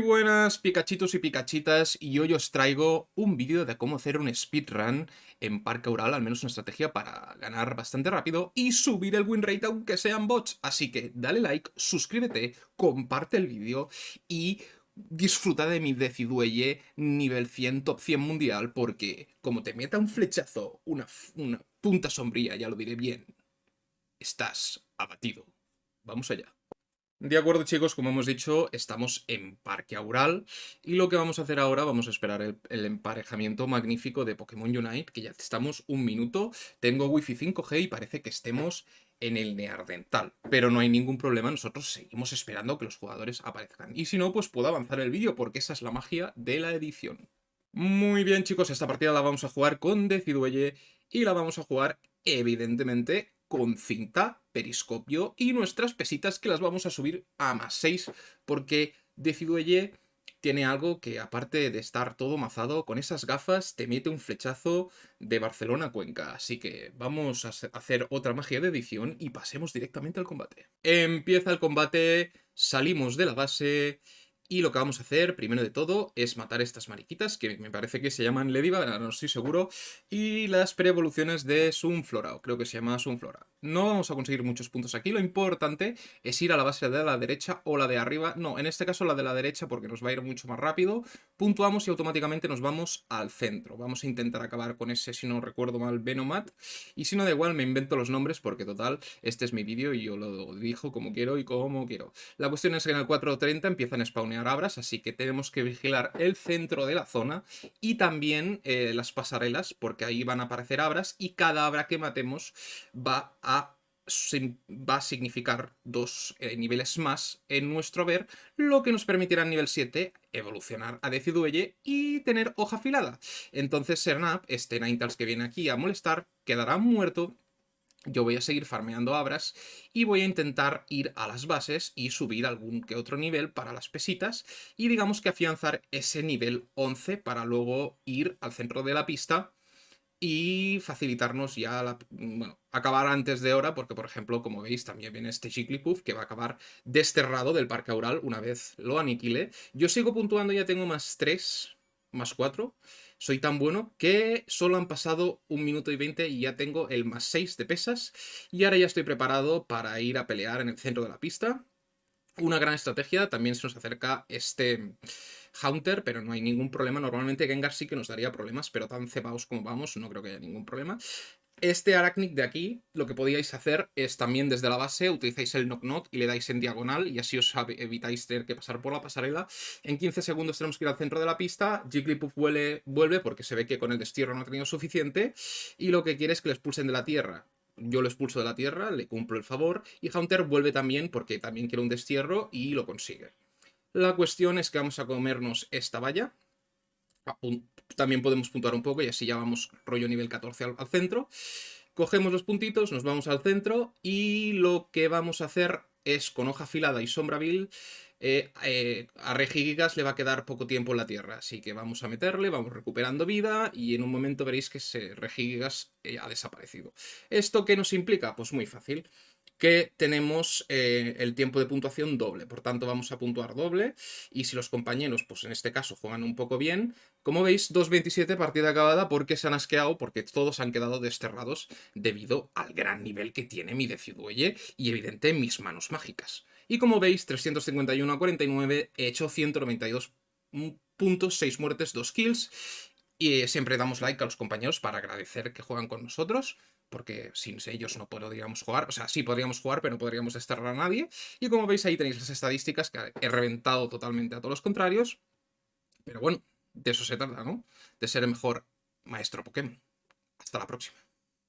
buenas picachitos y picachitas y hoy os traigo un vídeo de cómo hacer un speedrun en Parque Aural, al menos una estrategia para ganar bastante rápido y subir el win rate aunque sean bots. Así que dale like, suscríbete, comparte el vídeo y disfruta de mi Decidueye nivel 100, top 100 mundial porque como te meta un flechazo, una punta sombría, ya lo diré bien, estás abatido. Vamos allá. De acuerdo chicos, como hemos dicho, estamos en Parque Aural y lo que vamos a hacer ahora, vamos a esperar el, emparejamiento magnífico de Pokémon Unite, que ya estamos un minuto, tengo Wi-Fi 5G y parece que estemos en el Neardental, pero no hay ningún problema, nosotros seguimos esperando que los jugadores aparezcan. Y si no, pues puedo avanzar el vídeo porque esa es la magia de la edición. Muy bien chicos, esta partida la vamos a jugar con Decidueye y la vamos a jugar evidentemente con cinta, periscopio y nuestras pesitas que las vamos a subir a más 6 porque Decidueye tiene algo que aparte de estar todo mazado, con esas gafas te mete un flechazo de Barcelona Cuenca. Así que vamos a hacer otra magia de edición y pasemos directamente al combate. Empieza el combate, salimos de la base y lo que vamos a hacer, primero de todo, es matar estas mariquitas, que me parece que se llaman Lediva, no estoy seguro, y las pre-evoluciones de Sunflora, o creo que se llama Sunflora. No vamos a conseguir muchos puntos aquí, lo importante es ir a la base de la derecha o la de arriba, no, en este caso la de la derecha porque nos va a ir mucho más rápido, puntuamos y automáticamente nos vamos al centro. Vamos a intentar acabar con ese, si no recuerdo mal, Venomat, y si no da igual me invento los nombres porque total, este es mi vídeo y yo lo dijo como quiero y como quiero. La cuestión es que en el 4.30 empiezan a spawnear abras, así que tenemos que vigilar el centro de la zona y también eh, las pasarelas, porque ahí van a aparecer abras y cada abra que matemos va a va a significar dos eh, niveles más en nuestro ver, lo que nos permitirá en nivel 7 evolucionar a Decidueye y tener hoja afilada. Entonces Sernap, este Ninetales que viene aquí a molestar, quedará muerto yo voy a seguir farmeando abras y voy a intentar ir a las bases y subir algún que otro nivel para las pesitas y digamos que afianzar ese nivel 11 para luego ir al centro de la pista y facilitarnos ya, la, bueno, acabar antes de hora, porque por ejemplo, como veis, también viene este Jigglypuff que va a acabar desterrado del parque aural una vez lo aniquile. Yo sigo puntuando, ya tengo más 3, más 4, soy tan bueno que solo han pasado un minuto y 20 y ya tengo el más 6 de pesas. Y ahora ya estoy preparado para ir a pelear en el centro de la pista. Una gran estrategia, también se nos acerca este Haunter, pero no hay ningún problema. Normalmente Gengar sí que nos daría problemas, pero tan cebados como vamos, no creo que haya ningún problema. Este Arachnid de aquí, lo que podíais hacer es también desde la base, utilizáis el Knock Knock y le dais en diagonal y así os evitáis tener que pasar por la pasarela. En 15 segundos tenemos que ir al centro de la pista, Jigglypuff vuelve, vuelve porque se ve que con el destierro no ha tenido suficiente y lo que quiere es que le expulsen de la tierra. Yo lo expulso de la tierra, le cumplo el favor y Haunter vuelve también porque también quiere un destierro y lo consigue. La cuestión es que vamos a comernos esta valla, también podemos puntuar un poco y así ya vamos rollo nivel 14 al, centro. Cogemos los puntitos, nos vamos al centro y lo que vamos a hacer es con hoja afilada y sombra vil eh, eh, a Regigigas le va a quedar poco tiempo en la Tierra, así que vamos a meterle, vamos recuperando vida y en un momento veréis que ese Regigigas eh, ha desaparecido. ¿Esto qué nos implica? Pues muy fácil que tenemos eh, el tiempo de puntuación doble, por tanto vamos a puntuar doble. Y si los compañeros, pues en este caso, juegan un poco bien, como veis, 2.27 partida acabada porque se han asqueado, porque todos han quedado desterrados debido al gran nivel que tiene mi Decidueye y evidente mis manos mágicas. Y como veis, 351 a 49, he hecho 192 puntos, 6 muertes, 2 kills y siempre damos like a los compañeros para agradecer que juegan con nosotros porque sin ellos no podríamos jugar, o sea, sí podríamos jugar, pero no podríamos desterrar a nadie. Y como veis ahí tenéis las estadísticas, que he reventado totalmente a todos los contrarios, pero bueno, de eso se trata, ¿no? De ser el mejor maestro Pokémon. Hasta la próxima.